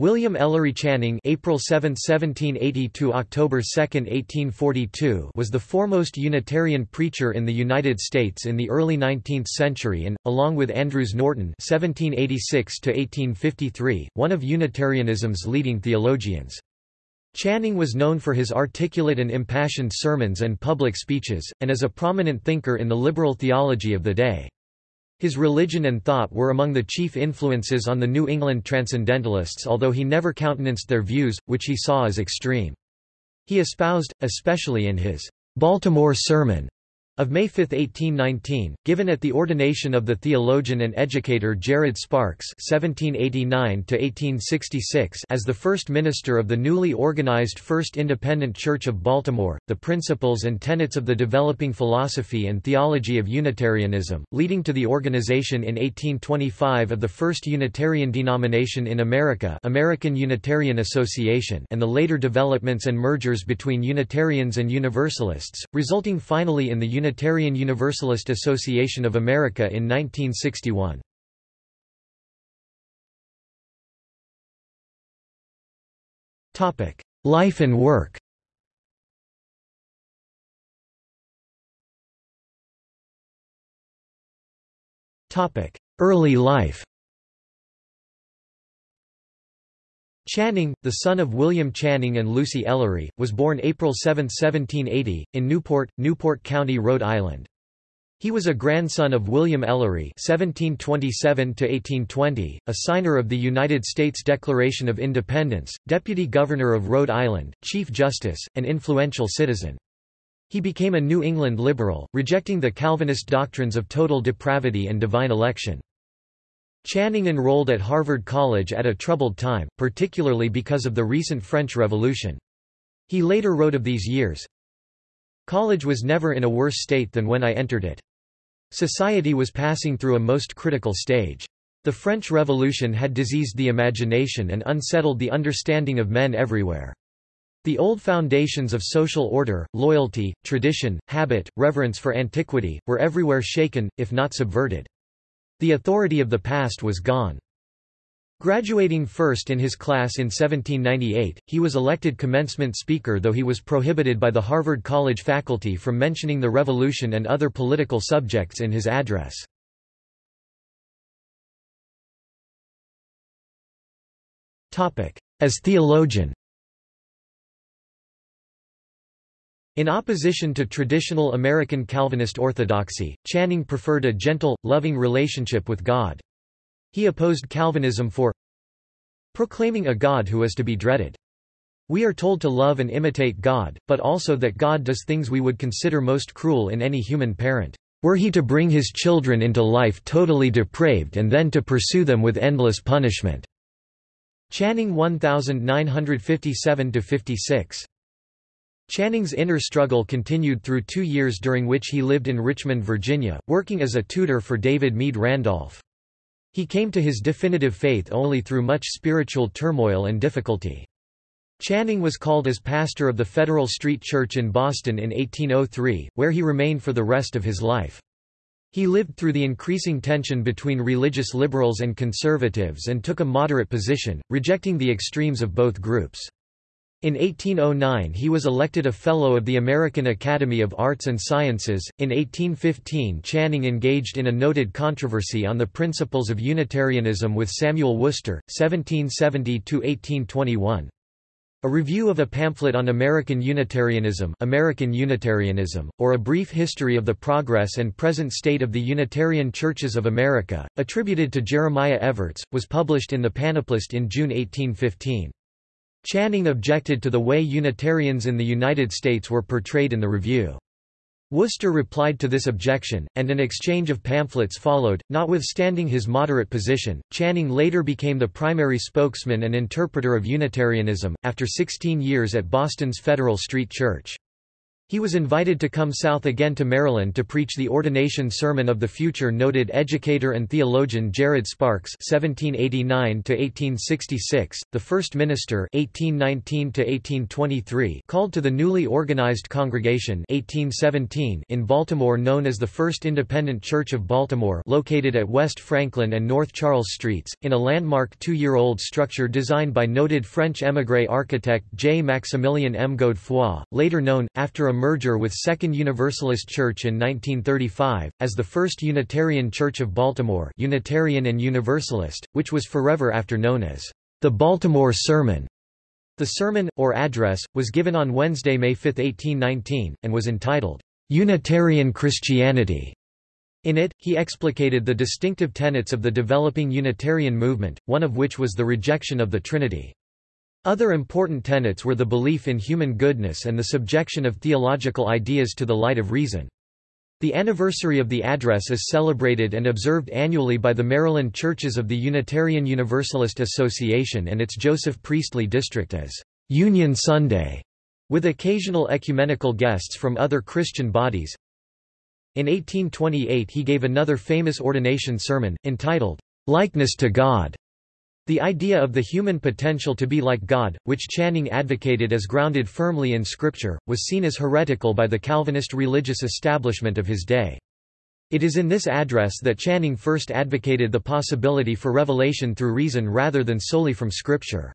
William Ellery Channing April 7, 1780 to October 2, 1842 was the foremost Unitarian preacher in the United States in the early 19th century and, along with Andrews Norton 1786 one of Unitarianism's leading theologians. Channing was known for his articulate and impassioned sermons and public speeches, and as a prominent thinker in the liberal theology of the day. His religion and thought were among the chief influences on the New England Transcendentalists although he never countenanced their views, which he saw as extreme. He espoused, especially in his Baltimore Sermon, of May 5, 1819, given at the ordination of the theologian and educator Jared Sparks (1789–1866) as the first minister of the newly organized First Independent Church of Baltimore, the principles and tenets of the developing philosophy and theology of Unitarianism, leading to the organization in 1825 of the first Unitarian denomination in America, American Unitarian Association, and the later developments and mergers between Unitarians and Universalists, resulting finally in the Unitarian Unitarian Universalist Association of America in 1961. Life and work Topic Early life Channing, the son of William Channing and Lucy Ellery, was born April 7, 1780, in Newport, Newport County, Rhode Island. He was a grandson of William Ellery (1727–1820), a signer of the United States Declaration of Independence, Deputy Governor of Rhode Island, Chief Justice, and influential citizen. He became a New England liberal, rejecting the Calvinist doctrines of total depravity and divine election. Channing enrolled at Harvard College at a troubled time, particularly because of the recent French Revolution. He later wrote of these years, College was never in a worse state than when I entered it. Society was passing through a most critical stage. The French Revolution had diseased the imagination and unsettled the understanding of men everywhere. The old foundations of social order, loyalty, tradition, habit, reverence for antiquity, were everywhere shaken, if not subverted. The authority of the past was gone. Graduating first in his class in 1798, he was elected commencement speaker though he was prohibited by the Harvard College faculty from mentioning the Revolution and other political subjects in his address. As theologian In opposition to traditional American Calvinist orthodoxy, Channing preferred a gentle, loving relationship with God. He opposed Calvinism for proclaiming a God who is to be dreaded. We are told to love and imitate God, but also that God does things we would consider most cruel in any human parent. Were he to bring his children into life totally depraved and then to pursue them with endless punishment." Channing 1957–56. Channing's inner struggle continued through two years during which he lived in Richmond, Virginia, working as a tutor for David Meade Randolph. He came to his definitive faith only through much spiritual turmoil and difficulty. Channing was called as pastor of the Federal Street Church in Boston in 1803, where he remained for the rest of his life. He lived through the increasing tension between religious liberals and conservatives and took a moderate position, rejecting the extremes of both groups. In 1809 he was elected a Fellow of the American Academy of Arts and Sciences. In 1815 Channing engaged in a noted controversy on the principles of Unitarianism with Samuel Worcester, 1770–1821. A review of a pamphlet on American Unitarianism, American Unitarianism, or a brief history of the progress and present state of the Unitarian Churches of America, attributed to Jeremiah Evarts, was published in the Panoplist in June 1815. Channing objected to the way Unitarians in the United States were portrayed in the review. Worcester replied to this objection, and an exchange of pamphlets followed. Notwithstanding his moderate position, Channing later became the primary spokesman and interpreter of Unitarianism, after 16 years at Boston's Federal Street Church. He was invited to come south again to Maryland to preach the ordination sermon of the future noted educator and theologian Jared Sparks (1789–1866), the first minister (1819–1823), called to the newly organized congregation (1817) in Baltimore, known as the First Independent Church of Baltimore, located at West Franklin and North Charles Streets, in a landmark two-year-old structure designed by noted French émigré architect J. Maximilien M. Godefroy, later known, after a merger with Second Universalist Church in 1935, as the First Unitarian Church of Baltimore Unitarian and Universalist, which was forever after known as the Baltimore Sermon. The sermon, or address, was given on Wednesday, May 5, 1819, and was entitled, Unitarian Christianity. In it, he explicated the distinctive tenets of the developing Unitarian movement, one of which was the rejection of the Trinity. Other important tenets were the belief in human goodness and the subjection of theological ideas to the light of reason. The anniversary of the address is celebrated and observed annually by the Maryland Churches of the Unitarian Universalist Association and its Joseph Priestley District as Union Sunday, with occasional ecumenical guests from other Christian bodies. In 1828 he gave another famous ordination sermon, entitled, Likeness to God, the idea of the human potential to be like God, which Channing advocated as grounded firmly in Scripture, was seen as heretical by the Calvinist religious establishment of his day. It is in this address that Channing first advocated the possibility for revelation through reason rather than solely from Scripture.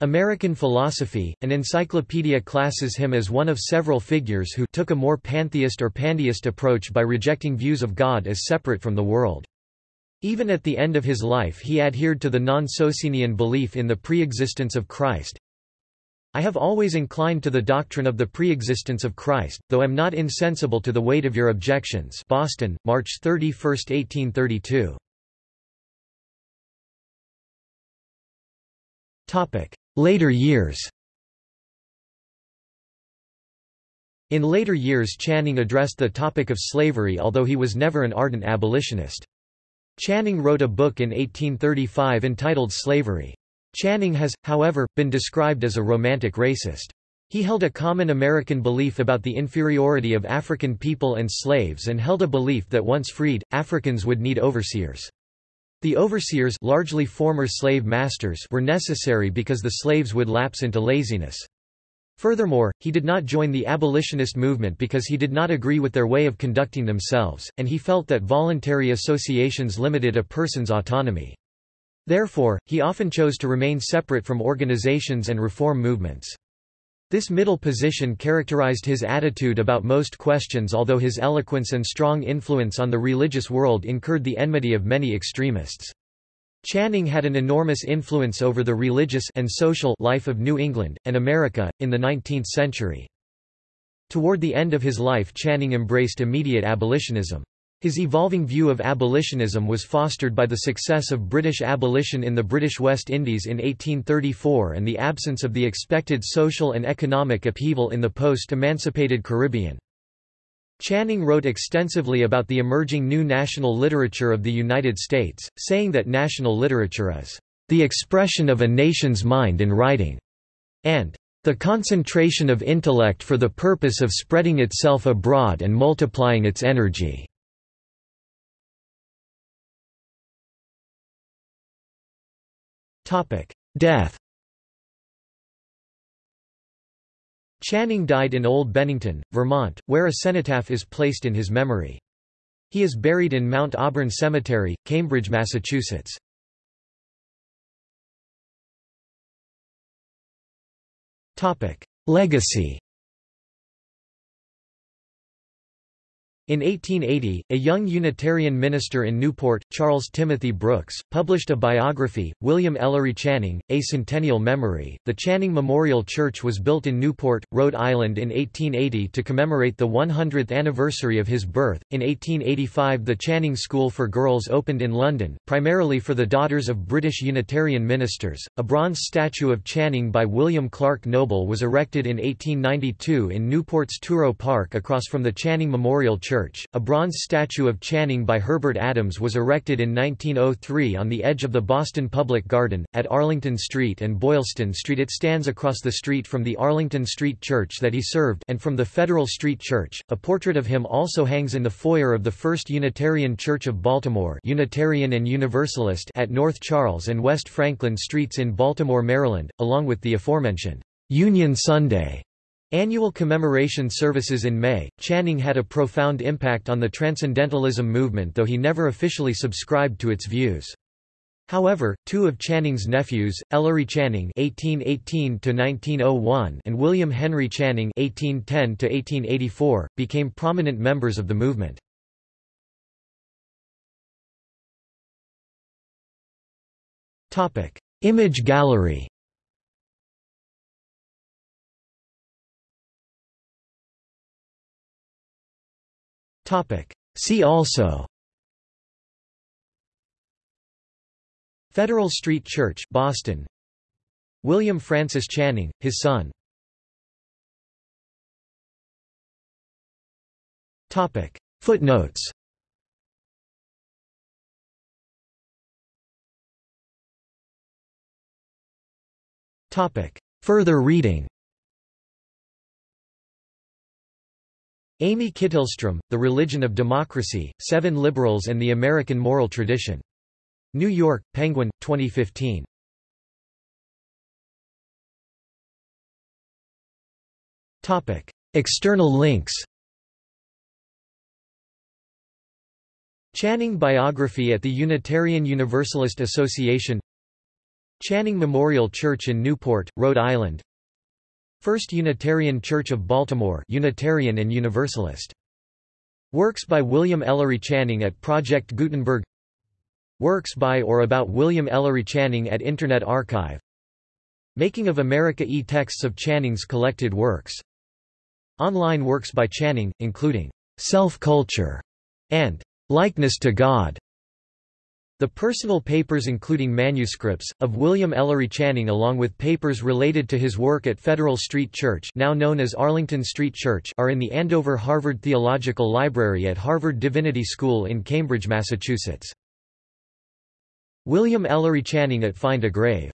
American Philosophy, an encyclopedia classes him as one of several figures who took a more pantheist or pandeist approach by rejecting views of God as separate from the world. Even at the end of his life he adhered to the non-Socinian belief in the pre-existence of Christ. I have always inclined to the doctrine of the pre-existence of Christ, though am not insensible to the weight of your objections Boston, March 31, 1832. Later years In later years Channing addressed the topic of slavery although he was never an ardent abolitionist. Channing wrote a book in 1835 entitled Slavery. Channing has, however, been described as a romantic racist. He held a common American belief about the inferiority of African people and slaves and held a belief that once freed, Africans would need overseers. The overseers largely former slave masters were necessary because the slaves would lapse into laziness. Furthermore, he did not join the abolitionist movement because he did not agree with their way of conducting themselves, and he felt that voluntary associations limited a person's autonomy. Therefore, he often chose to remain separate from organizations and reform movements. This middle position characterized his attitude about most questions although his eloquence and strong influence on the religious world incurred the enmity of many extremists. Channing had an enormous influence over the religious and social life of New England, and America, in the 19th century. Toward the end of his life Channing embraced immediate abolitionism. His evolving view of abolitionism was fostered by the success of British abolition in the British West Indies in 1834 and the absence of the expected social and economic upheaval in the post-emancipated Caribbean. Channing wrote extensively about the emerging new national literature of the United States, saying that national literature is the expression of a nation's mind in writing, and the concentration of intellect for the purpose of spreading itself abroad and multiplying its energy. Death Channing died in Old Bennington, Vermont, where a cenotaph is placed in his memory. He is buried in Mount Auburn Cemetery, Cambridge, Massachusetts. Legacy In 1880, a young Unitarian minister in Newport, Charles Timothy Brooks, published a biography, William Ellery Channing, A Centennial Memory. The Channing Memorial Church was built in Newport, Rhode Island in 1880 to commemorate the 100th anniversary of his birth. In 1885, the Channing School for Girls opened in London, primarily for the daughters of British Unitarian ministers. A bronze statue of Channing by William Clark Noble was erected in 1892 in Newport's Truro Park across from the Channing Memorial Church Church. A bronze statue of Channing by Herbert Adams was erected in 1903 on the edge of the Boston Public Garden, at Arlington Street and Boylston Street. It stands across the street from the Arlington Street Church that he served and from the Federal Street Church. A portrait of him also hangs in the foyer of the First Unitarian Church of Baltimore Unitarian and Universalist at North Charles and West Franklin Streets in Baltimore, Maryland, along with the aforementioned Union Sunday Annual commemoration services in May. Channing had a profound impact on the Transcendentalism movement though he never officially subscribed to its views. However, two of Channing's nephews, Ellery Channing (1818–1901) and William Henry Channing (1810–1884), became prominent members of the movement. Topic: Image gallery. Topic. See also Federal Street Church, Boston. William Francis Channing, his son. Topic. Footnotes Topic. Further reading Amy Kittelstrom, The Religion of Democracy, Seven Liberals and the American Moral Tradition. New York, Penguin, 2015. External links Channing Biography at the Unitarian Universalist Association Channing Memorial Church in Newport, Rhode Island First Unitarian Church of Baltimore Unitarian and Universalist. Works by William Ellery Channing at Project Gutenberg. Works by or about William Ellery Channing at Internet Archive. Making of America e-texts of Channing's collected works. Online works by Channing, including Self-Culture and Likeness to God the personal papers including manuscripts, of William Ellery Channing along with papers related to his work at Federal Street Church now known as Arlington Street Church are in the Andover Harvard Theological Library at Harvard Divinity School in Cambridge, Massachusetts. William Ellery Channing at Find a Grave